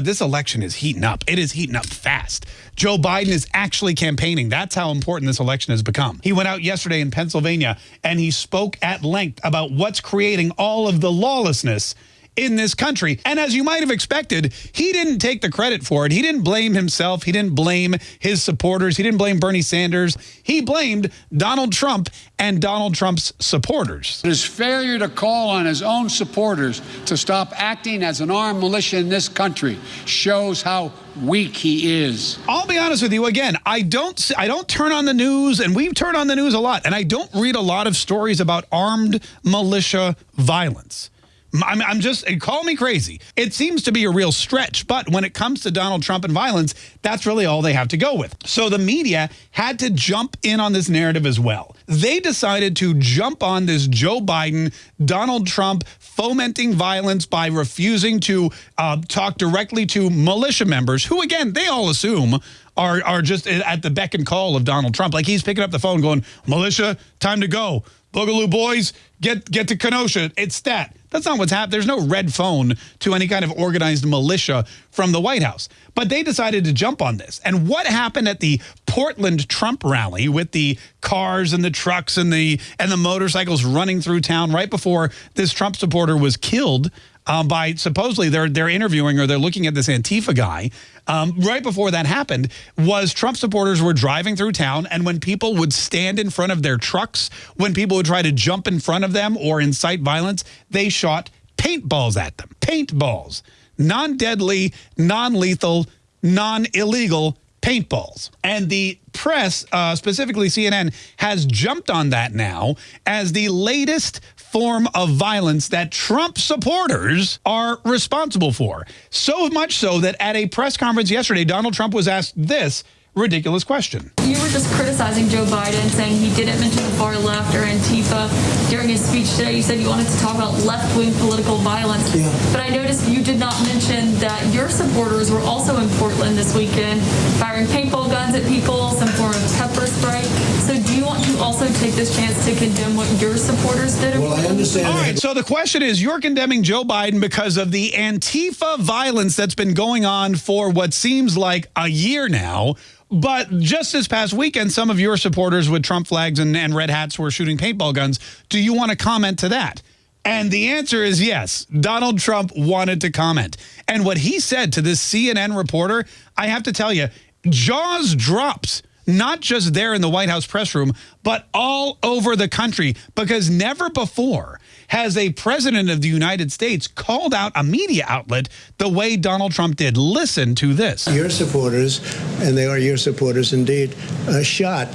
This election is heating up. It is heating up fast. Joe Biden is actually campaigning. That's how important this election has become. He went out yesterday in Pennsylvania and he spoke at length about what's creating all of the lawlessness in this country. And as you might have expected, he didn't take the credit for it. He didn't blame himself. He didn't blame his supporters. He didn't blame Bernie Sanders. He blamed Donald Trump and Donald Trump's supporters. His failure to call on his own supporters to stop acting as an armed militia in this country shows how weak he is. I'll be honest with you again. I don't I don't turn on the news and we've turned on the news a lot and I don't read a lot of stories about armed militia violence. I'm, I'm just, call me crazy. It seems to be a real stretch, but when it comes to Donald Trump and violence, that's really all they have to go with. So the media had to jump in on this narrative as well. They decided to jump on this Joe Biden, Donald Trump fomenting violence by refusing to uh, talk directly to militia members who, again, they all assume are, are just at the beck and call of Donald Trump. Like he's picking up the phone going, militia, time to go. Boogaloo boys, get get to Kenosha. It's that. That's not what's happened. There's no red phone to any kind of organized militia from the White House. But they decided to jump on this. And what happened at the Portland Trump rally with the cars and the trucks and the and the motorcycles running through town right before this Trump supporter was killed um, by supposedly they're they're interviewing or they're looking at this Antifa guy. Um, right before that happened was Trump supporters were driving through town and when people would stand in front of their trucks, when people would try to jump in front of them or incite violence, they shot paintballs at them. Paintballs. Non-deadly, non-lethal, non-illegal paintballs. And the press, uh, specifically CNN, has jumped on that now as the latest form of violence that Trump supporters are responsible for. So much so that at a press conference yesterday, Donald Trump was asked this ridiculous question. You were just criticizing Joe Biden, saying he didn't mention the far left or Antifa during his speech today. You said you wanted to talk about left-wing political violence. Yeah. But I noticed you did not mention that your supporters were also in Portland this weekend, firing paintball guns at people, some form of pepper spray. So do you want to also take this chance to condemn what your supporters did? Well, I understand. All right, so the question is, you're condemning Joe Biden because of the Antifa violence that's been going on for what seems like a year now. But just this past weekend, some of your supporters with Trump flags and, and red hats were shooting paintball guns. Do you want to comment to that? And the answer is yes. Donald Trump wanted to comment. And what he said to this CNN reporter, I have to tell you, jaws drops not just there in the White House press room, but all over the country, because never before has a president of the United States called out a media outlet the way Donald Trump did. Listen to this. Your supporters, and they are your supporters indeed, uh, shot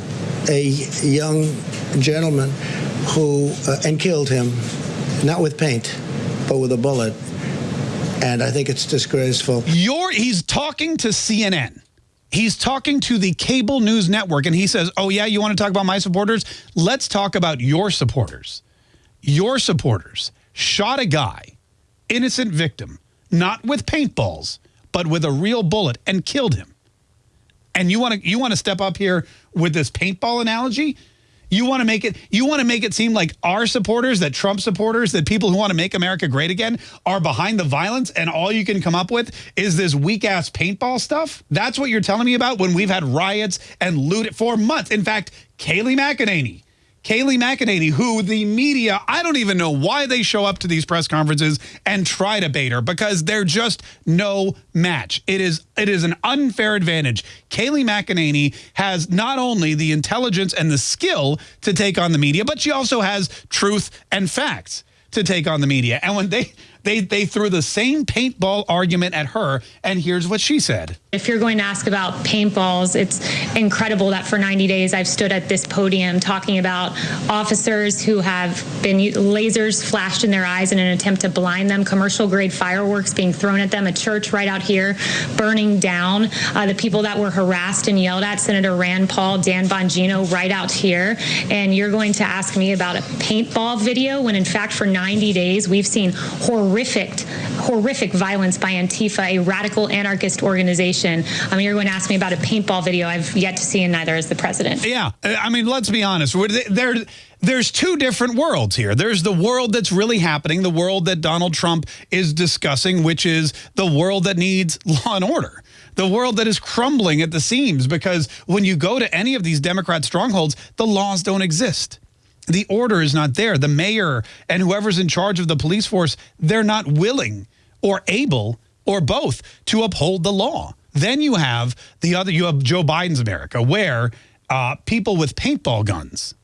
a young gentleman who, uh, and killed him, not with paint, but with a bullet. And I think it's disgraceful. You're, he's talking to CNN he's talking to the cable news network and he says, oh, yeah, you want to talk about my supporters? Let's talk about your supporters. Your supporters shot a guy, innocent victim, not with paintballs, but with a real bullet and killed him. And you want to you want to step up here with this paintball analogy? You want to make it you want to make it seem like our supporters, that Trump supporters, that people who want to make America great again are behind the violence and all you can come up with is this weak ass paintball stuff? That's what you're telling me about when we've had riots and loot for months. In fact, Kayleigh McEnany Kayleigh McEnany, who the media, I don't even know why they show up to these press conferences and try to bait her because they're just no match. It is it is an unfair advantage. Kayleigh McEnany has not only the intelligence and the skill to take on the media, but she also has truth and facts to take on the media. And when they they, they threw the same paintball argument at her, and here's what she said. If you're going to ask about paintballs, it's incredible that for 90 days I've stood at this podium talking about officers who have been lasers flashed in their eyes in an attempt to blind them, commercial grade fireworks being thrown at them, a church right out here burning down, uh, the people that were harassed and yelled at, Senator Rand Paul, Dan Bongino right out here. And you're going to ask me about a paintball video when in fact for 90 days we've seen horrendous horrific, horrific violence by Antifa, a radical anarchist organization. I mean, you're going to ask me about a paintball video I've yet to see, and neither is the president. Yeah, I mean, let's be honest. There, there's two different worlds here. There's the world that's really happening, the world that Donald Trump is discussing, which is the world that needs law and order the world that is crumbling at the seams because when you go to any of these Democrat strongholds, the laws don't exist the order is not there. The mayor and whoever's in charge of the police force, they're not willing or able or both to uphold the law. Then you have the other, you have Joe Biden's America where uh, people with paintball guns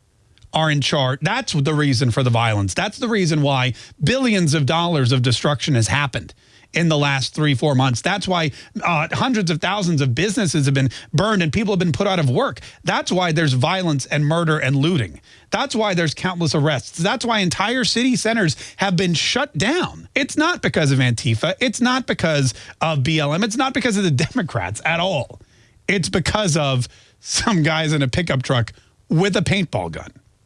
are in charge. That's the reason for the violence. That's the reason why billions of dollars of destruction has happened in the last three, four months. That's why uh, hundreds of thousands of businesses have been burned and people have been put out of work. That's why there's violence and murder and looting. That's why there's countless arrests. That's why entire city centers have been shut down. It's not because of Antifa. It's not because of BLM. It's not because of the Democrats at all. It's because of some guys in a pickup truck with a paintball gun.